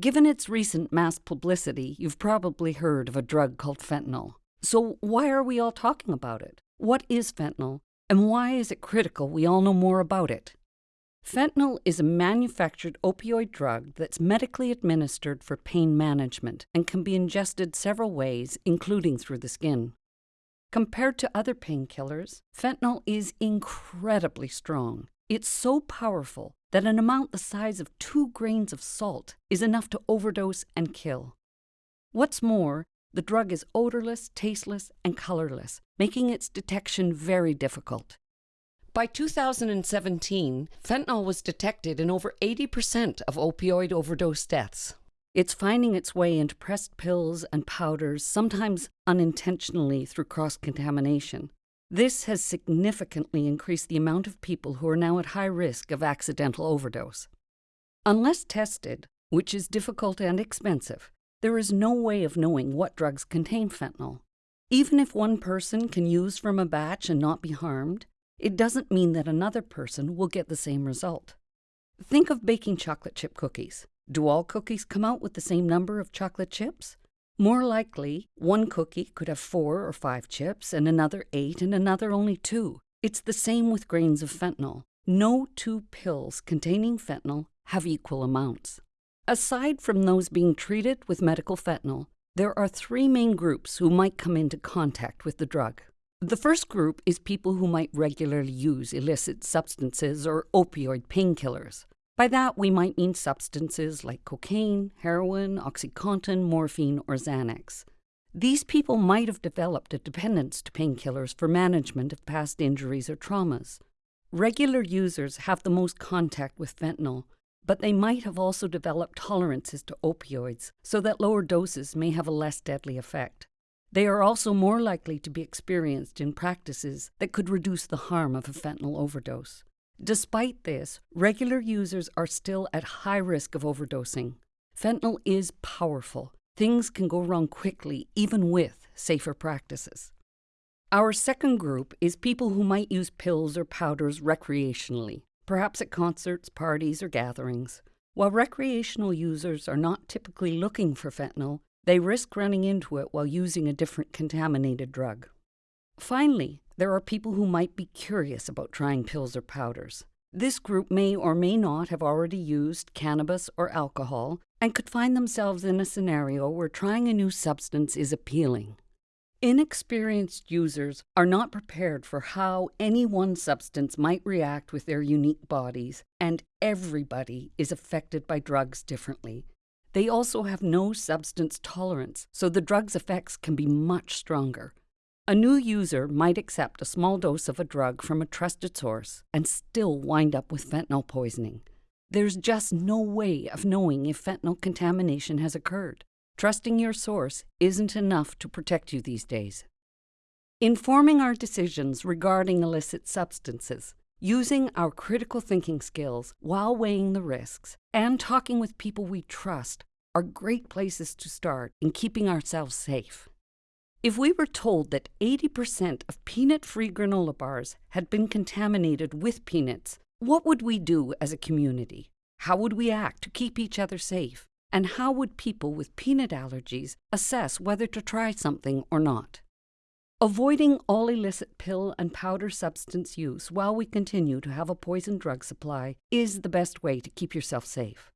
Given its recent mass publicity, you've probably heard of a drug called fentanyl. So, why are we all talking about it? What is fentanyl, and why is it critical we all know more about it? Fentanyl is a manufactured opioid drug that's medically administered for pain management and can be ingested several ways, including through the skin. Compared to other painkillers, fentanyl is incredibly strong. It's so powerful that an amount the size of two grains of salt is enough to overdose and kill. What's more, the drug is odorless, tasteless, and colorless, making its detection very difficult. By 2017, fentanyl was detected in over 80% of opioid overdose deaths. It's finding its way into pressed pills and powders, sometimes unintentionally through cross contamination. This has significantly increased the amount of people who are now at high risk of accidental overdose. Unless tested, which is difficult and expensive, there is no way of knowing what drugs contain fentanyl. Even if one person can use from a batch and not be harmed, it doesn't mean that another person will get the same result. Think of baking chocolate chip cookies. Do all cookies come out with the same number of chocolate chips? More likely, one cookie could have four or five chips, and another eight, and another only two. It's the same with grains of fentanyl. No two pills containing fentanyl have equal amounts. Aside from those being treated with medical fentanyl, there are three main groups who might come into contact with the drug. The first group is people who might regularly use illicit substances or opioid painkillers. By that, we might mean substances like cocaine, heroin, Oxycontin, morphine, or Xanax. These people might have developed a dependence to painkillers for management of past injuries or traumas. Regular users have the most contact with fentanyl, but they might have also developed tolerances to opioids so that lower doses may have a less deadly effect. They are also more likely to be experienced in practices that could reduce the harm of a fentanyl overdose. Despite this, regular users are still at high risk of overdosing. Fentanyl is powerful. Things can go wrong quickly, even with safer practices. Our second group is people who might use pills or powders recreationally, perhaps at concerts, parties, or gatherings. While recreational users are not typically looking for fentanyl, they risk running into it while using a different contaminated drug. Finally, there are people who might be curious about trying pills or powders. This group may or may not have already used cannabis or alcohol and could find themselves in a scenario where trying a new substance is appealing. Inexperienced users are not prepared for how any one substance might react with their unique bodies, and everybody is affected by drugs differently, they also have no substance tolerance, so the drug's effects can be much stronger. A new user might accept a small dose of a drug from a trusted source and still wind up with fentanyl poisoning. There's just no way of knowing if fentanyl contamination has occurred. Trusting your source isn't enough to protect you these days. Informing our decisions regarding illicit substances using our critical thinking skills while weighing the risks and talking with people we trust are great places to start in keeping ourselves safe. If we were told that 80% of peanut free granola bars had been contaminated with peanuts, what would we do as a community? How would we act to keep each other safe? And how would people with peanut allergies assess whether to try something or not? Avoiding all illicit pill and powder substance use while we continue to have a poison drug supply is the best way to keep yourself safe.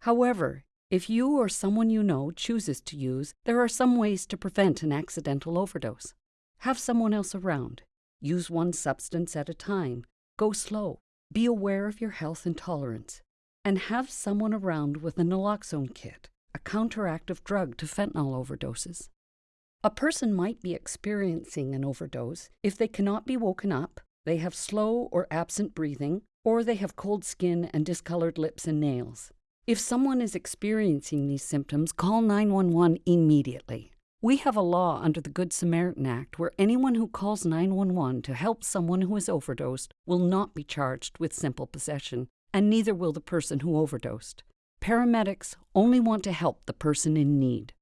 However, if you or someone you know chooses to use, there are some ways to prevent an accidental overdose. Have someone else around. Use one substance at a time. Go slow. Be aware of your health and tolerance. And have someone around with a naloxone kit, a counteractive drug to fentanyl overdoses. A person might be experiencing an overdose if they cannot be woken up, they have slow or absent breathing, or they have cold skin and discolored lips and nails. If someone is experiencing these symptoms, call 911 immediately. We have a law under the Good Samaritan Act where anyone who calls 911 to help someone who is overdosed will not be charged with simple possession, and neither will the person who overdosed. Paramedics only want to help the person in need.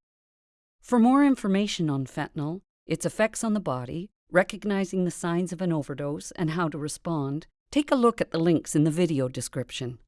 For more information on fentanyl, its effects on the body, recognizing the signs of an overdose, and how to respond, take a look at the links in the video description.